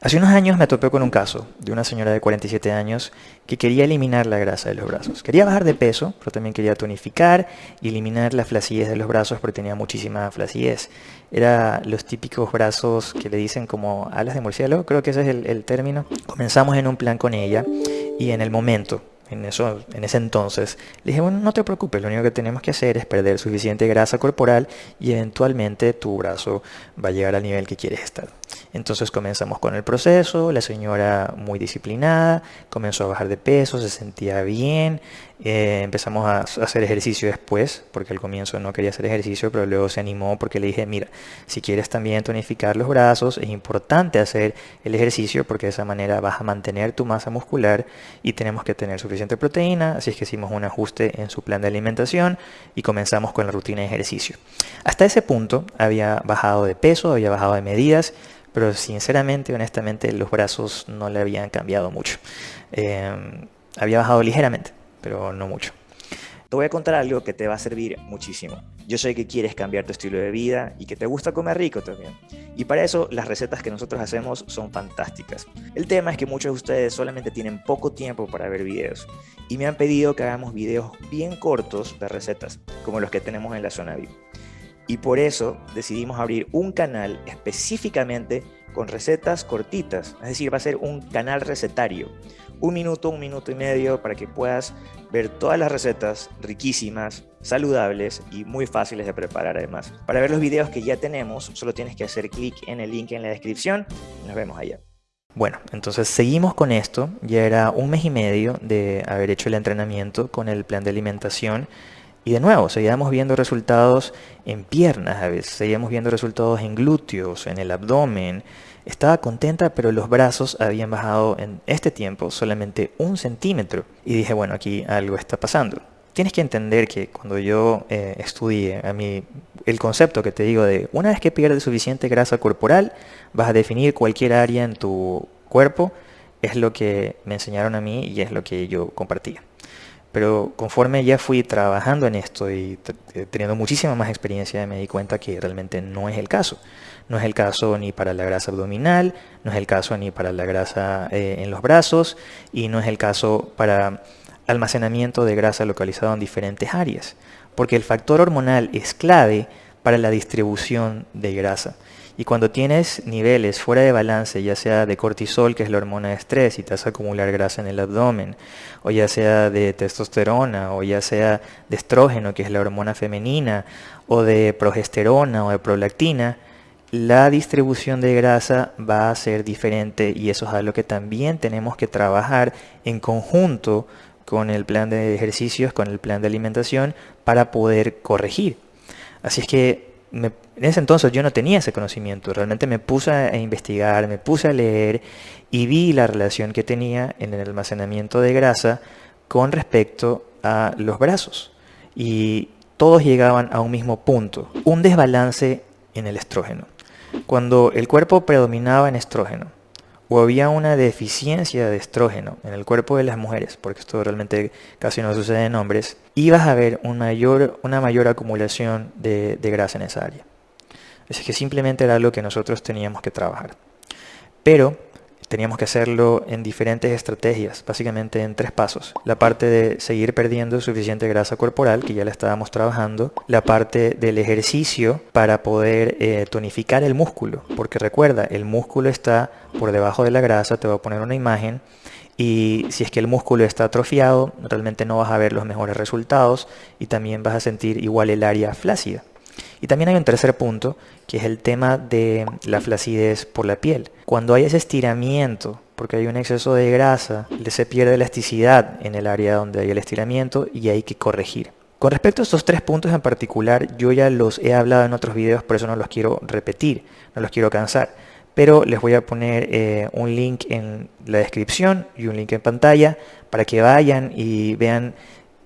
Hace unos años me topé con un caso de una señora de 47 años que quería eliminar la grasa de los brazos. Quería bajar de peso, pero también quería tonificar y eliminar la flacidez de los brazos porque tenía muchísima flacidez. Era los típicos brazos que le dicen como alas de murciélago, creo que ese es el, el término. Comenzamos en un plan con ella y en el momento en, eso, en ese entonces, le dije, bueno, no te preocupes, lo único que tenemos que hacer es perder suficiente grasa corporal y eventualmente tu brazo va a llegar al nivel que quieres estar. Entonces comenzamos con el proceso, la señora muy disciplinada, comenzó a bajar de peso, se sentía bien, eh, empezamos a hacer ejercicio después, porque al comienzo no quería hacer ejercicio, pero luego se animó porque le dije, mira, si quieres también tonificar los brazos, es importante hacer el ejercicio porque de esa manera vas a mantener tu masa muscular y tenemos que tener suficiente proteína, así es que hicimos un ajuste en su plan de alimentación y comenzamos con la rutina de ejercicio. Hasta ese punto había bajado de peso, había bajado de medidas, pero sinceramente, honestamente, los brazos no le habían cambiado mucho. Eh, había bajado ligeramente pero no mucho. Te voy a contar algo que te va a servir muchísimo. Yo sé que quieres cambiar tu estilo de vida y que te gusta comer rico también. Y para eso las recetas que nosotros hacemos son fantásticas. El tema es que muchos de ustedes solamente tienen poco tiempo para ver videos y me han pedido que hagamos videos bien cortos de recetas, como los que tenemos en la zona VIP. Y por eso decidimos abrir un canal específicamente con recetas cortitas, es decir, va a ser un canal recetario un minuto, un minuto y medio para que puedas ver todas las recetas riquísimas, saludables y muy fáciles de preparar además. Para ver los videos que ya tenemos, solo tienes que hacer clic en el link en la descripción nos vemos allá. Bueno, entonces seguimos con esto. Ya era un mes y medio de haber hecho el entrenamiento con el plan de alimentación. Y de nuevo, seguíamos viendo resultados en piernas a veces, seguíamos viendo resultados en glúteos, en el abdomen, estaba contenta, pero los brazos habían bajado en este tiempo solamente un centímetro. Y dije, bueno, aquí algo está pasando. Tienes que entender que cuando yo eh, estudié, a mí, el concepto que te digo de una vez que pierdes suficiente grasa corporal, vas a definir cualquier área en tu cuerpo, es lo que me enseñaron a mí y es lo que yo compartía. Pero conforme ya fui trabajando en esto y eh, teniendo muchísima más experiencia, me di cuenta que realmente no es el caso. No es el caso ni para la grasa abdominal, no es el caso ni para la grasa eh, en los brazos y no es el caso para almacenamiento de grasa localizado en diferentes áreas. Porque el factor hormonal es clave para la distribución de grasa. Y cuando tienes niveles fuera de balance, ya sea de cortisol, que es la hormona de estrés, y te hace acumular grasa en el abdomen, o ya sea de testosterona, o ya sea de estrógeno, que es la hormona femenina, o de progesterona o de prolactina, la distribución de grasa va a ser diferente y eso es algo que también tenemos que trabajar en conjunto con el plan de ejercicios, con el plan de alimentación para poder corregir. Así es que en ese entonces yo no tenía ese conocimiento, realmente me puse a investigar, me puse a leer y vi la relación que tenía en el almacenamiento de grasa con respecto a los brazos. Y todos llegaban a un mismo punto, un desbalance en el estrógeno. Cuando el cuerpo predominaba en estrógeno, o había una deficiencia de estrógeno en el cuerpo de las mujeres, porque esto realmente casi no sucede en hombres, ibas a ver una mayor acumulación de, de grasa en esa área. Es que simplemente era algo que nosotros teníamos que trabajar. Pero teníamos que hacerlo en diferentes estrategias, básicamente en tres pasos. La parte de seguir perdiendo suficiente grasa corporal, que ya la estábamos trabajando. La parte del ejercicio para poder eh, tonificar el músculo, porque recuerda, el músculo está por debajo de la grasa, te voy a poner una imagen. Y si es que el músculo está atrofiado, realmente no vas a ver los mejores resultados y también vas a sentir igual el área flácida. Y también hay un tercer punto, que es el tema de la flacidez por la piel. Cuando hay ese estiramiento, porque hay un exceso de grasa, se pierde elasticidad en el área donde hay el estiramiento y hay que corregir. Con respecto a estos tres puntos en particular, yo ya los he hablado en otros videos, por eso no los quiero repetir, no los quiero cansar. Pero les voy a poner eh, un link en la descripción y un link en pantalla para que vayan y vean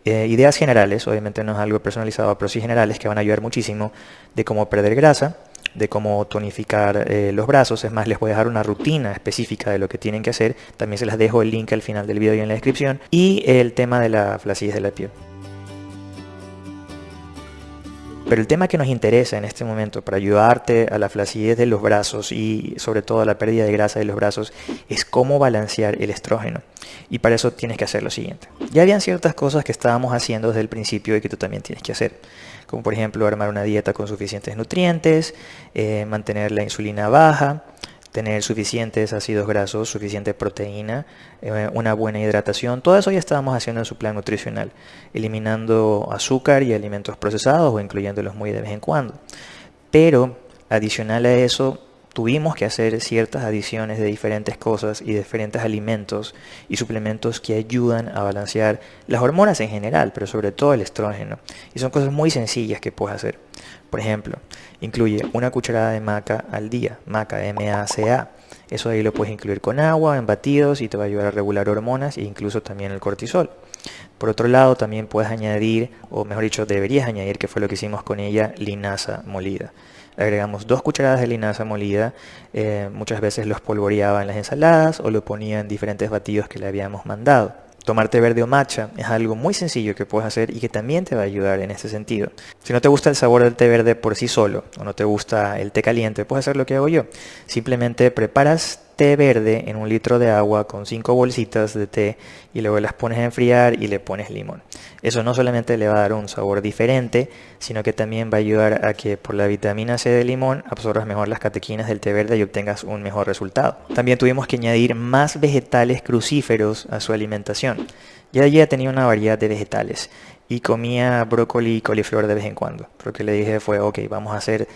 eh, ideas generales, obviamente no es algo personalizado, pero sí generales que van a ayudar muchísimo de cómo perder grasa, de cómo tonificar eh, los brazos. Es más, les voy a dejar una rutina específica de lo que tienen que hacer. También se las dejo el link al final del video y en la descripción. Y el tema de la flacidez de la piel. Pero el tema que nos interesa en este momento para ayudarte a la flacidez de los brazos y sobre todo a la pérdida de grasa de los brazos es cómo balancear el estrógeno. Y para eso tienes que hacer lo siguiente. Ya habían ciertas cosas que estábamos haciendo desde el principio y que tú también tienes que hacer. Como por ejemplo armar una dieta con suficientes nutrientes, eh, mantener la insulina baja, tener suficientes ácidos grasos, suficiente proteína, eh, una buena hidratación. Todo eso ya estábamos haciendo en su plan nutricional, eliminando azúcar y alimentos procesados o incluyéndolos muy de vez en cuando. Pero adicional a eso, tuvimos que hacer ciertas adiciones de diferentes cosas y diferentes alimentos y suplementos que ayudan a balancear las hormonas en general, pero sobre todo el estrógeno. Y son cosas muy sencillas que puedes hacer. Por ejemplo, incluye una cucharada de maca al día, maca, M-A-C-A. Eso ahí lo puedes incluir con agua, en batidos y te va a ayudar a regular hormonas e incluso también el cortisol. Por otro lado, también puedes añadir, o mejor dicho, deberías añadir, que fue lo que hicimos con ella, linaza molida agregamos dos cucharadas de linaza molida, eh, muchas veces los polvoreaba en las ensaladas o lo ponía en diferentes batidos que le habíamos mandado. Tomar té verde o matcha es algo muy sencillo que puedes hacer y que también te va a ayudar en este sentido. Si no te gusta el sabor del té verde por sí solo o no te gusta el té caliente, puedes hacer lo que hago yo. Simplemente preparas verde en un litro de agua con cinco bolsitas de té y luego las pones a enfriar y le pones limón. Eso no solamente le va a dar un sabor diferente, sino que también va a ayudar a que por la vitamina C del limón absorbas mejor las catequinas del té verde y obtengas un mejor resultado. También tuvimos que añadir más vegetales crucíferos a su alimentación. Ya ella tenía una variedad de vegetales y comía brócoli y coliflor de vez en cuando. Lo que le dije fue, ok, vamos a hacer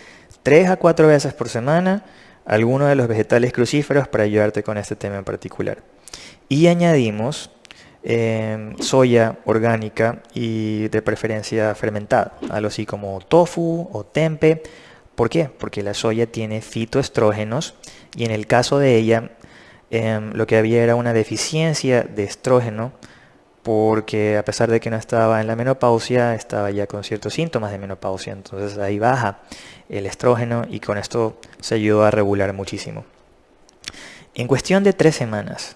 3 a 4 veces por semana algunos de los vegetales crucíferos para ayudarte con este tema en particular. Y añadimos em, soya orgánica y de preferencia fermentada, algo así como tofu o tempe. ¿Por qué? Porque la soya tiene fitoestrógenos y en el caso de ella em, lo que había era una deficiencia de estrógeno porque a pesar de que no estaba en la menopausia, estaba ya con ciertos síntomas de menopausia, entonces ahí baja el estrógeno y con esto se ayudó a regular muchísimo. En cuestión de tres semanas,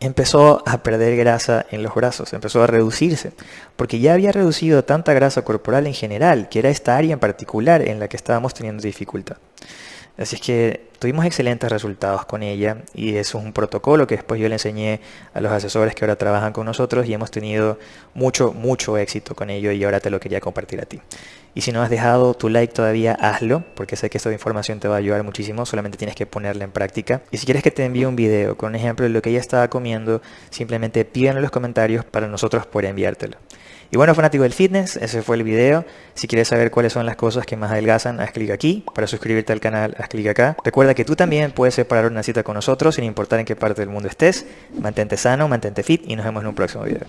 empezó a perder grasa en los brazos, empezó a reducirse, porque ya había reducido tanta grasa corporal en general, que era esta área en particular en la que estábamos teniendo dificultad. Así es que tuvimos excelentes resultados con ella y es un protocolo que después yo le enseñé a los asesores que ahora trabajan con nosotros y hemos tenido mucho, mucho éxito con ello y ahora te lo quería compartir a ti. Y si no has dejado tu like todavía, hazlo, porque sé que esta información te va a ayudar muchísimo, solamente tienes que ponerla en práctica. Y si quieres que te envíe un video con un ejemplo de lo que ella estaba comiendo, simplemente pídelo en los comentarios para nosotros poder enviártelo. Y bueno, fanático del fitness, ese fue el video. Si quieres saber cuáles son las cosas que más adelgazan, haz clic aquí. Para suscribirte al canal, haz clic acá. Que tú también puedes separar una cita con nosotros sin importar en qué parte del mundo estés. Mantente sano, mantente fit y nos vemos en un próximo video.